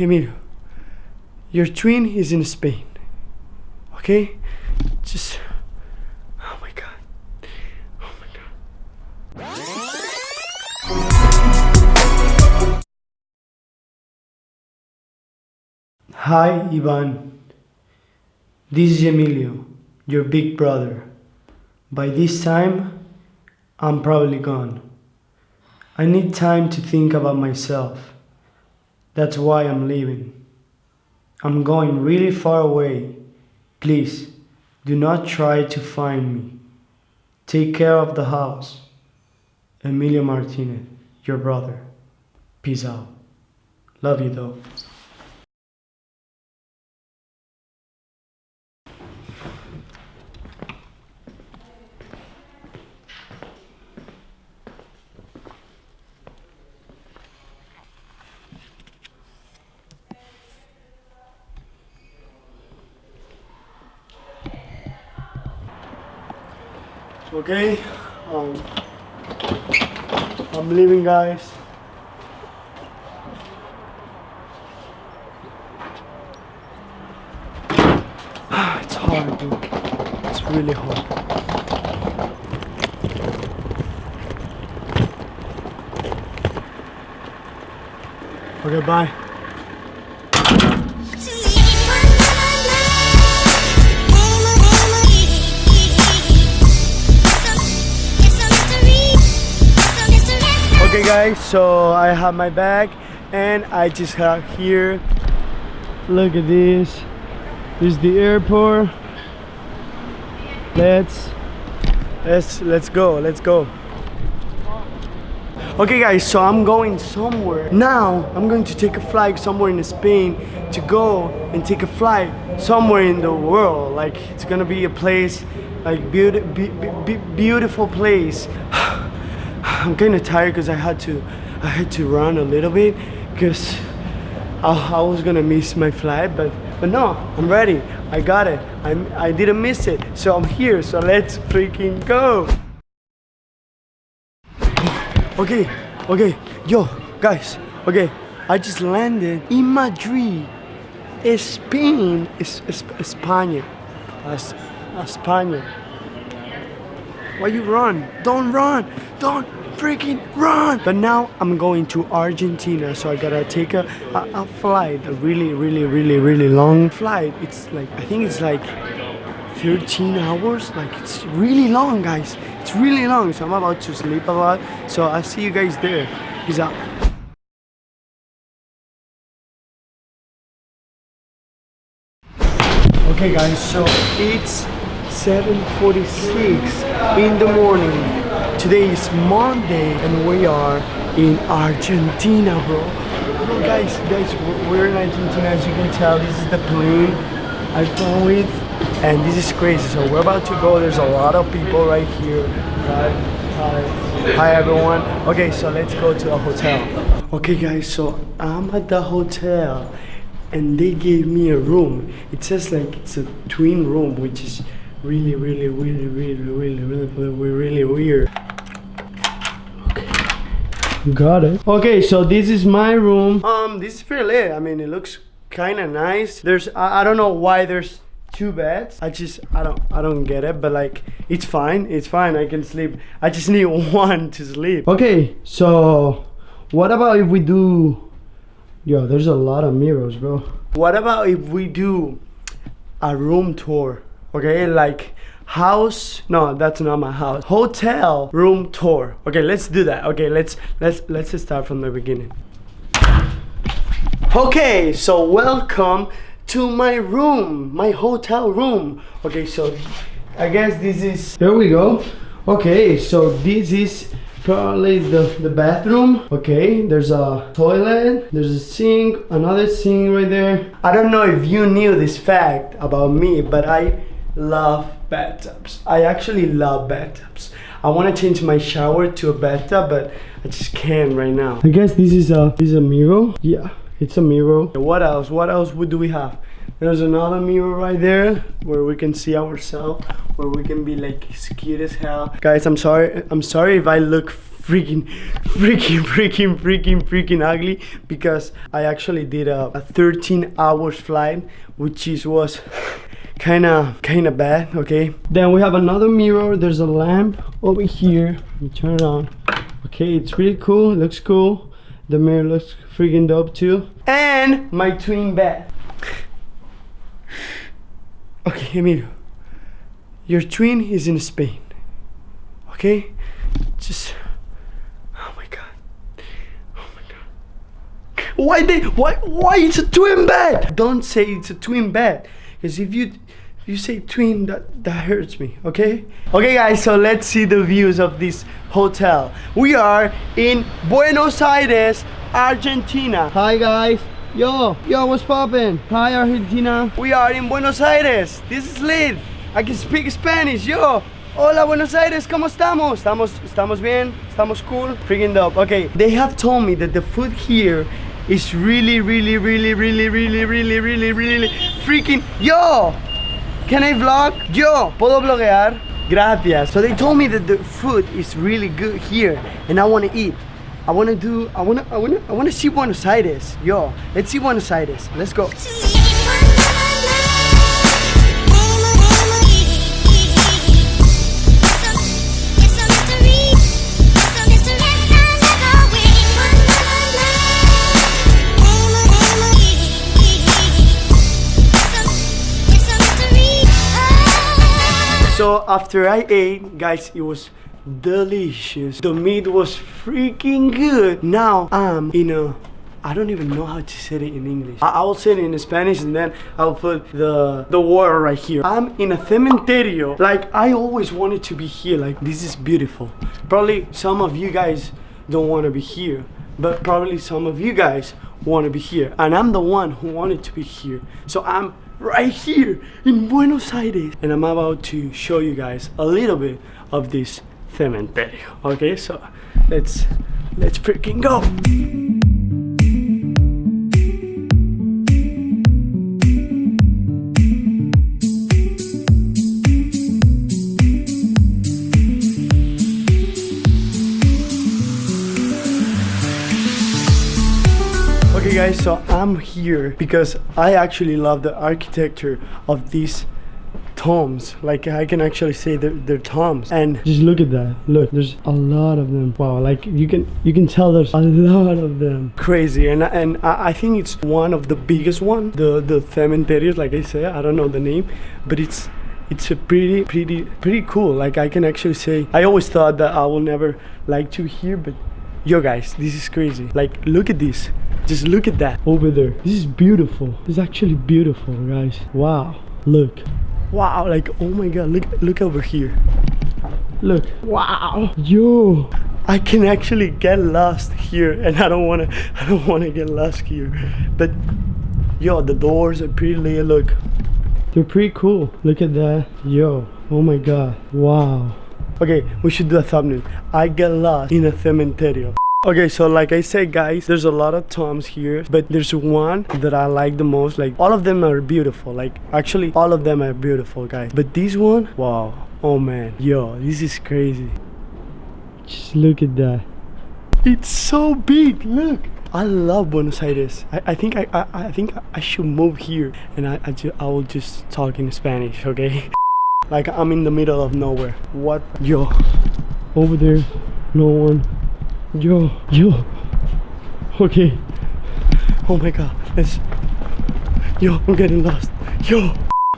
Emilio. Your twin is in Spain. Okay? Just. Oh my god. Oh my god. Hi, Ivan. This is Emilio, your big brother. By this time, I'm probably gone. I need time to think about myself. That's why I'm leaving. I'm going really far away. Please, do not try to find me. Take care of the house. Emilio Martinez, your brother. Peace out. Love you though. Okay, um, I'm leaving, guys. it's hard, dude. It's really hard. Okay, bye. Okay, guys, so I have my bag and I just have here. Look at this. This is the airport. Let's let's let's go. Let's go. Okay guys, so I'm going somewhere. Now I'm going to take a flight somewhere in Spain to go and take a flight somewhere in the world. Like it's gonna be a place, like beauty, be, be, beautiful place. I'm kind of tired because I had to, I had to run a little bit because I, I was gonna miss my flight, but but no, I'm ready. I got it. I'm, I didn't miss it, so I'm here. So let's freaking go. Okay, okay, yo, guys, okay, I just landed in Madrid, Spain, es, es, España, es, España. Why you run? Don't run! Don't freaking run! But now I'm going to Argentina, so I gotta take a, a, a flight, a really, really, really, really long flight. It's like, I think it's like 13 hours. Like it's really long guys. It's really long so i'm about to sleep a lot. So i'll see you guys there. Peace out. Okay guys so it's 7:46 in the morning today is monday and we are in argentina bro. Guys guys we're in argentina as you can tell. This is the plane i flew with and this is crazy. So we're about to go. There's a lot of people right here. Hi hi. Hi everyone. Okay so let's go to a hotel. Okay guys so i'm at the hotel and they gave me a room. It says like it's a twin room which is really really really really really really really, really weird got it. Okay so this is my room. Um this is pretty lit. I mean it looks kind of nice. There's I, I don't know why there's two beds. I just i don't i don't get it but like it's fine. It's fine. I can sleep. I just need one to sleep. Okay so what about if we do yo there's a lot of mirrors bro. What about if we do a room tour okay? Like house? No that's not my house. Hotel room tour. Okay let's do that. Okay let's let's let's start from the beginning. Okay so welcome to my room my hotel room. Okay so i guess this is here we go. Okay so this is probably the the bathroom. Okay there's a toilet there's a sink another sink right there. I don't know if you knew this fact about me but i love bathtubs. I actually love bathtubs. I want to change my shower to a bathtub but i just can't right now. I guess this is a this is a mirror? Yeah it's a mirror. What else? What else would do we have? There's another mirror right there where we can see ourselves where we can be like cute as hell. Guys i'm sorry i'm sorry if i look freaking, freaking, freaking, freaking, freaking ugly because I actually did a, a 13 hours flight, which is was kind of kind of bad. Okay. Then we have another mirror. There's a lamp over here. Let me turn it on. Okay, it's pretty cool. It looks cool. The mirror looks freaking dope too. And my twin bed. Okay, Emilio. Your twin is in Spain. Okay? Just Oh my god. Oh my god. Why they why why it's a twin bed? Don't say it's a twin bed. Because if you if you say twin that that hurts me, okay? Okay guys, so let's see the views of this hotel. We are in Buenos Aires, Argentina. Hi guys. Yo, yo, what's poppin'? Hi Argentina. We are in Buenos Aires. This is lit. I can speak Spanish. Yo. Hola Buenos Aires, ¿cómo estamos? Estamos, estamos bien, estamos cool, freaking dope. Okay, they have told me that the food here is really, really, really, really, really, really, really, really freaking. Yo, can I vlog? Yo, puedo bloguear? Gracias. So they told me that the food is really good here, and I want to eat. I want to do. I want to. I want to. I want to see Buenos Aires. Yo, let's see Buenos Aires. Let's go. So after I ate, guys, it was delicious. The meat was freaking good. Now I'm in a I don't even know how to say it in English. I, I will say it in Spanish and then I'll put the the word right here. I'm in a cementerio. Like I always wanted to be here. Like this is beautiful. Probably some of you guys don't want to be here, but probably some of you guys want to be here. And I'm the one who wanted to be here. So I'm right here in Buenos Aires. And I'm about to show you guys a little bit of this cementerio. Okay, so let's let's freaking go. Guys, so I'm here because I actually love the architecture of these tombs. Like I can actually say they're, they're tombs. And just look at that. Look, there's a lot of them. Wow, like you can you can tell there's a lot of them. Crazy. And and I, I think it's one of the biggest one. The the cementerios, like I say, I don't know the name, but it's it's a pretty pretty pretty cool. Like I can actually say I always thought that I will never like to hear, but yo guys, this is crazy. Like look at this. Just look at that over there. This is beautiful. Is actually beautiful, guys. Wow. Look. Wow, like oh my god, look look over here. Look. Wow. Yo. I can actually get lost here and I don't wanna I don't wanna get lost here. But yo, the doors are pretty. Look. They're pretty cool. Look at that. Yo. Oh my god. Wow. Okay, we should do a thumbnail. I get lost in a cementerio. Okay, so like I said, guys, there's a lot of tombs here, but there's one that I like the most. Like, all of them are beautiful. Like, actually, all of them are beautiful, guys. But this one, wow. Oh, man. Yo, this is crazy. Just look at that. It's so big. Look. I love Buenos Aires. I, I think I, I I think I should move here, and I I, ju I will just talk in Spanish, okay? like I'm in the middle of nowhere. What? Yo, over there, no one. Yo, yo. Okay. Oh my god. Let's. Yo, I'm getting lost. Yo.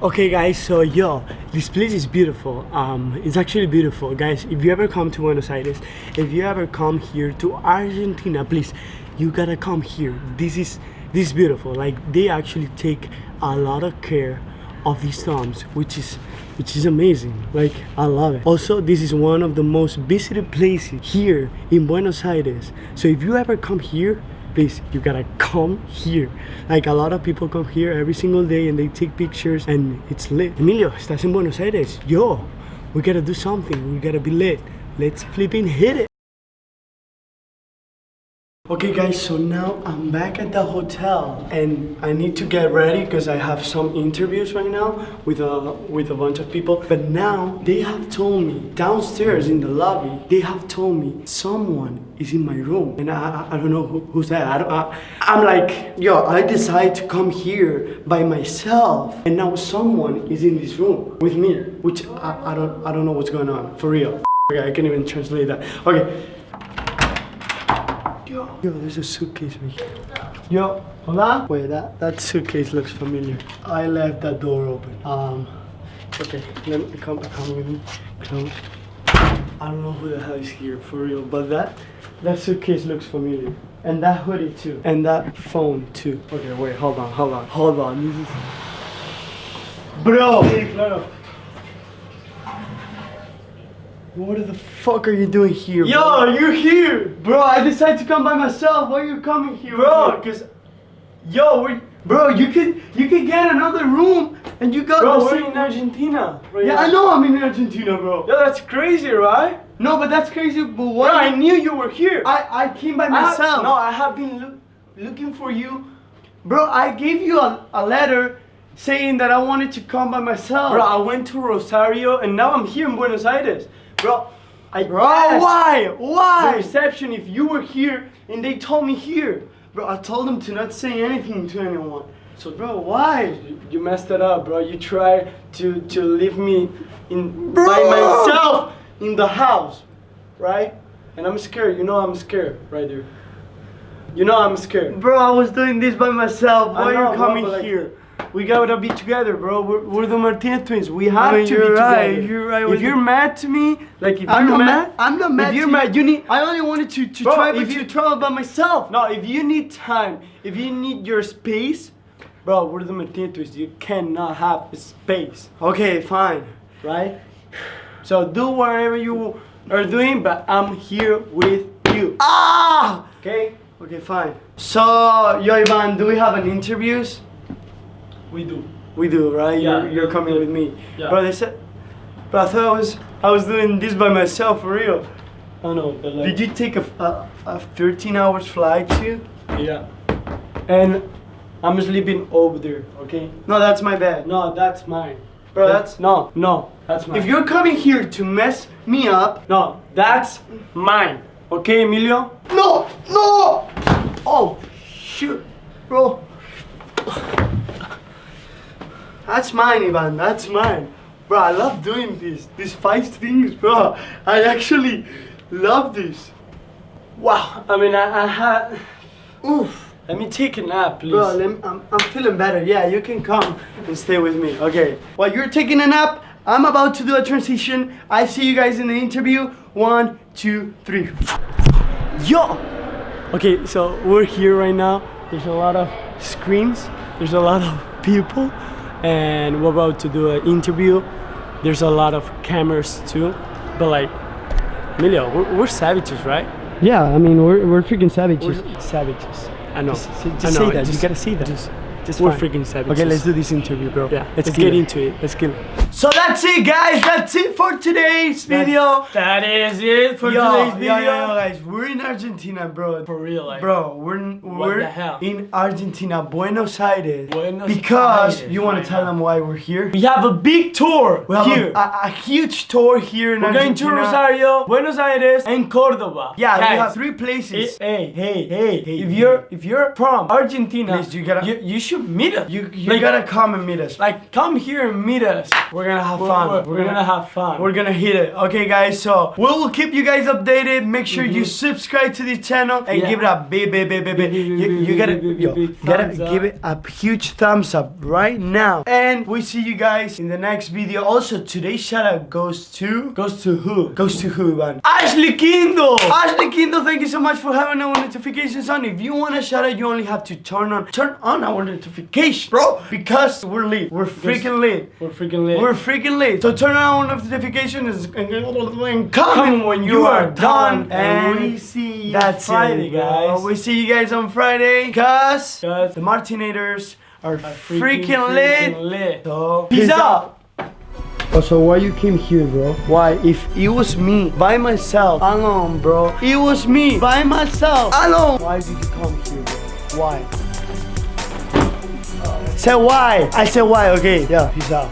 Okay, guys. So yo, this place is beautiful. Um, it's actually beautiful, guys. If you ever come to Buenos Aires, if you ever come here to Argentina, please, you gotta come here. This is this is beautiful. Like they actually take a lot of care of these tombs, which is which is amazing. Like I love it. Also, this is one of the most visited places here in Buenos Aires. So if you ever come here, please you gotta come here. Like a lot of people come here every single day and they take pictures and it's lit. Emilio, estás en Buenos Aires. Yo, we gotta do something. We gotta be lit. Let's flipping hit it. Okay guys, so now I'm back at the hotel and I need to get ready because I have some interviews right now with a with a bunch of people. But now they have told me downstairs in the lobby, they have told me someone is in my room and I, I, I don't know who, who's that. I I, I'm like, yo, I decided to come here by myself and now someone is in this room with me, which I, I don't I don't know what's going on for real. Okay, I can't even translate that. Okay. Yo, yo, there's a suitcase right here. Yo, hola? Wait, that, that suitcase looks familiar. I left that door open. Um, okay, let me come, come with me. Close. I don't know who the hell is here for real, but that, that suitcase looks familiar. And that hoodie too. And that phone too. Okay, wait, hold on, hold on, hold on. This is... Bro! What the fuck are you doing here? Yo, bro? you're here, Bro, I decided to come by myself. Why are you coming here, bro. Cause, yo, Bro, you could you could get another room and you got bro, we're in Argentina. Right Yeah, now. I know I'm in Argentina, bro. Yo, that's crazy, right? No, but that's crazy. But what? Bro. I knew you were here. I I came by I have- myself. no, I have been loo- looking for you. Bro, I gave you a, a letter saying that I wanted to come by myself. Bro, I went to Rosario and now I'm here in Buenos Aires. Bro, I Bro, asked why? the Why? reception if you were here and they told me here. Bro, I told them to not say anything to anyone. So, bro, why? You, you messed it up, bro. You tried to to leave me in Bro. by myself in the house, right? And I'm scared. You know I'm scared, right there. You know I'm scared. Bro, I was doing this by myself. Why know, are you bro, coming but, like, here? We gotta be together, bro. We're, we're the Martinez twins. We have mean, to you're be right, together. you're right If you're the- mad to me, like if I'm you're not mad, mad. I'm not mad. If you're to mad, you need. I only wanted to, to Bro, travel if to you- travel by myself. No, if you need time, if you need your space, bro, we're the Martinez twins. You cannot have space, Okay, fine. right? So do whatever you are doing, but I'm here with you. Ah! Okay? Okay, fine. So, yo, Ivan, do we have an interviews? We do. We do, right? Yeah, you're, you're coming with me. Yeah. Bro, they said. But I thought I was I was doing this by myself for real. I know, but like, Did you take a, a, a 13 hours flight too? Yeah. And I'm sleeping over there, okay? No, that's my bed. No, that's mine. Bro, That's that's. no, no, that's mine. If you're coming here to mess me up. no, that's mine. Okay, Emilio? No! No! Oh, shoot. Bro. That's mine, Ivan. That's mine. Bro, I love doing this. These five things, bro. I actually love this. Wow. I mean, I, I had. Oof. Let me take a nap, please. Bro, me, I'm, I'm feeling better. Yeah, you can come and stay with me. Okay. While you're taking a nap, I'm about to do a transition. I see you guys in the interview. One, two, three. Yo! Okay, so we're here right now. There's a lot of screens. There's a lot of people. And we're about to do an interview. There's a lot of cameras too. But like, Emilio, we're, we're savages, right? Yeah, I mean, we're, we're freaking savages. We're savages. I know. Just, I just know, say that. Just, you gotta say that. Just, Just we're fine. freaking savages. Okay, let's do this interview, bro. Yeah, let's, kill get it. into it. Let's kill it. So that's it, guys. That's it for today's video. That is it for Yo, today's video. yo, yo, guys, we're in Argentina, bro. For real, like. Bro, we're we're the hell? in Argentina, Buenos Aires. Buenos because Aires, you want right to tell now. them why we're here. We have a big tour We here. A, a, a huge tour here in We're going to Rosario, Buenos Aires, and Cordoba. Yeah, Guys, we have three places. Hey, hey, hey, hey! If you're if you're from Argentina, Please, you gotta- you, you should meet us. you you Like- gotta come and meet us. like come here and meet us. We're gonna have We're, fun. we're- we're gonna have fun. We're gonna hit it. Okay, guys. So we will keep you guys updated. Make sure you subscribe to the channel and Mm-hmm. Yeah. give it a big, big, big, big, big. You, you gotta, yo, gotta give it a huge thumbs up right now. And we see you guys in the next video. Also, today's shout out goes to goes to who? goes to who, man? Ashley Kindle. Ashley Kindle, thank you so much for having our notifications on. If you want a shout out, you only have to turn on turn on our notification, bro. Because we're lit. We're freaking lit. We're freaking lit. We're freaking late. So turn on our notifications and, and Come when you are done. and And we see you that's Friday, it, guys. We see you guys on Friday. Cause Cause the Martinators are Are freaking, lit. freaking lit. So Peace peace out. out. So why you came here, bro? Why? If it was me by myself, alone, bro. It was me by myself, alone. Why did you come here, bro? Why? Say why? I said why. Okay. Yeah. Peace out.